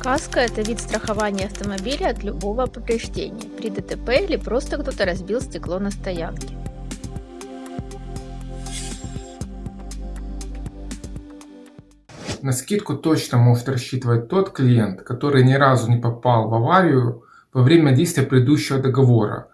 Каска – это вид страхования автомобиля от любого повреждения при ДТП или просто кто-то разбил стекло на стоянке. На скидку точно может рассчитывать тот клиент, который ни разу не попал в аварию во время действия предыдущего договора.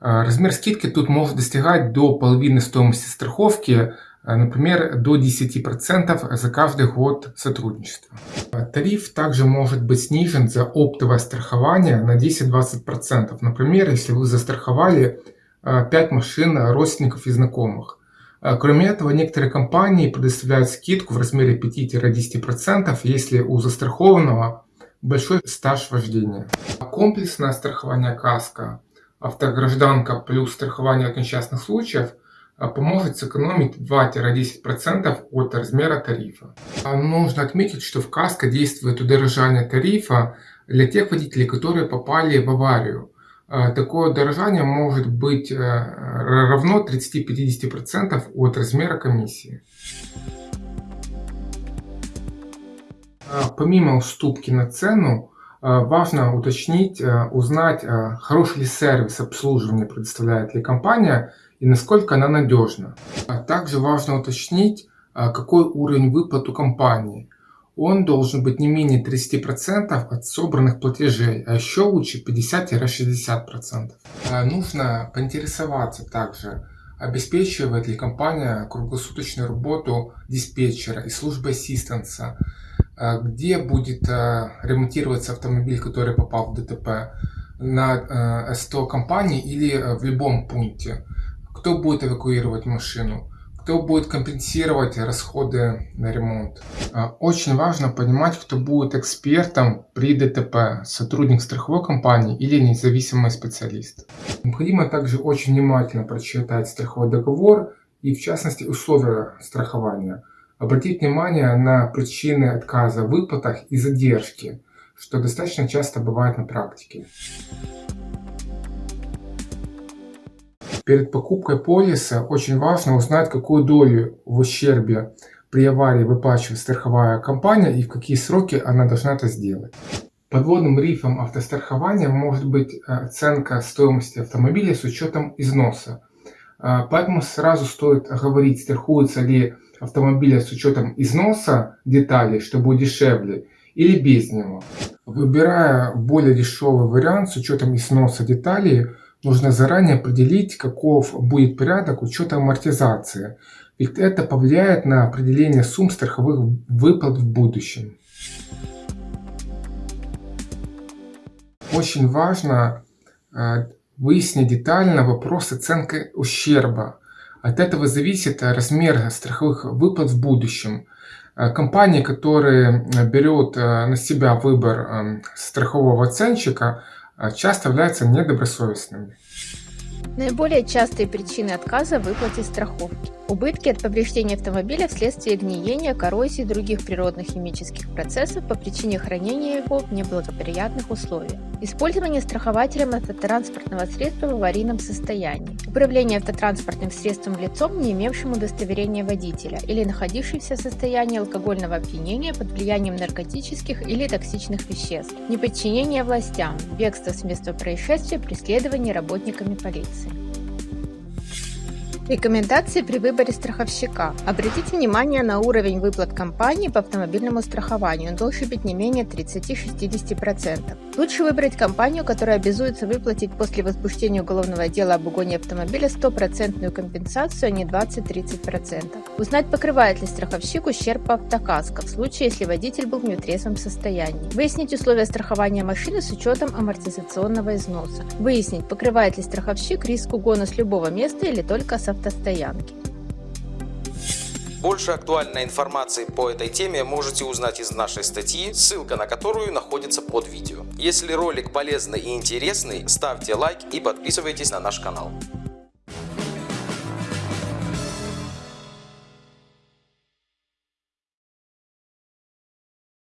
А, размер скидки тут может достигать до половины стоимости страховки, например, до 10% за каждый год сотрудничества. А, тариф также может быть снижен за оптовое страхование на 10-20%. Например, если вы застраховали 5 машин родственников и знакомых. Кроме этого, некоторые компании предоставляют скидку в размере 5-10%, если у застрахованного большой стаж вождения. Комплексное страхование КАСКО автогражданка плюс страхование от несчастных случаев а, поможет сэкономить 2-10% от размера тарифа. А, нужно отметить, что в КАСКО действует удорожание тарифа для тех водителей, которые попали в аварию. А, такое удорожание может быть э, равно 30-50% от размера комиссии. Помимо уступки на цену, важно уточнить, узнать, хороший ли сервис обслуживания предоставляет ли компания и насколько она надежна. А также важно уточнить, какой уровень выплат у компании. Он должен быть не менее 30% от собранных платежей, а еще лучше 50-60%. Нужно поинтересоваться также, обеспечивает ли компания круглосуточную работу диспетчера и службы ассистенса, а где будет а, ремонтироваться автомобиль, который попал в ДТП, на а, СТО компании или в любом пункте, кто будет эвакуировать машину, кто будет компенсировать расходы на ремонт. Очень важно понимать, кто будет экспертом при ДТП, сотрудник страховой компании или независимый специалист. Необходимо также очень внимательно прочитать страховой договор и в частности условия страхования – Обратить внимание на причины отказа в выплатах и задержки, что достаточно часто бывает на практике. Перед покупкой полиса очень важно узнать, какую долю в ущербе при аварии выплачивает страховая компания и в какие сроки она должна это сделать. Подводным рифом автострахования может быть э, оценка стоимости автомобиля с учетом износа. Э, поэтому сразу стоит говорить, страхуется ли автомобиля с учетом износа деталей, чтобы дешевле, или без него. Выбирая более дешевый вариант с учетом износа деталей, нужно заранее определить, каков будет порядок учета амортизации, ведь это повлияет на определение сумм страховых выплат в будущем. Очень важно э, выяснить детально вопрос оценки ущерба, от этого зависит э, размер страховых выплат в будущем. Э, компании, которые берут на себя выбор страхового оценщика, часто являются недобросовестными. Наиболее частые причины отказа в выплате страховки. Убытки от повреждения автомобиля вследствие гниения, коррозии и других природных химических процессов по причине хранения его в неблагоприятных условиях. Использование страхователем автотранспортного средства в аварийном состоянии. Управление автотранспортным средством лицом, не имевшим удостоверения водителя или находившимся в состоянии алкогольного опьянения под влиянием наркотических или токсичных веществ. Неподчинение властям. Бегство с места происшествия, преследование работниками полиции. Рекомендации при выборе страховщика. Обратите внимание на уровень выплат компании по автомобильному страхованию. Он должен быть не менее 30-60%. Лучше выбрать компанию, которая обязуется выплатить после возбуждения уголовного дела об угоне автомобиля стопроцентную компенсацию, а не 20-30%. Узнать, покрывает ли страховщик ущерб по автокаско в случае, если водитель был в нетрезвом состоянии. Выяснить условия страхования машины с учетом амортизационного износа. Выяснить, покрывает ли страховщик риск угона с любого места или только с автостоянки. Больше актуальной информации по этой теме можете узнать из нашей статьи, ссылка на которую находится под видео. Если ролик полезный и интересный, ставьте лайк и подписывайтесь на наш канал.